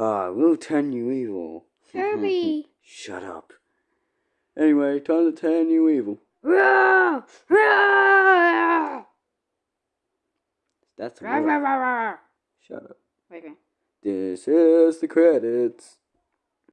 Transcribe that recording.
Ah, we'll turn you evil. Kirby. Shut up. Anyway, time to turn you evil. Roar! That's a Shut up. Wait. This is the credits.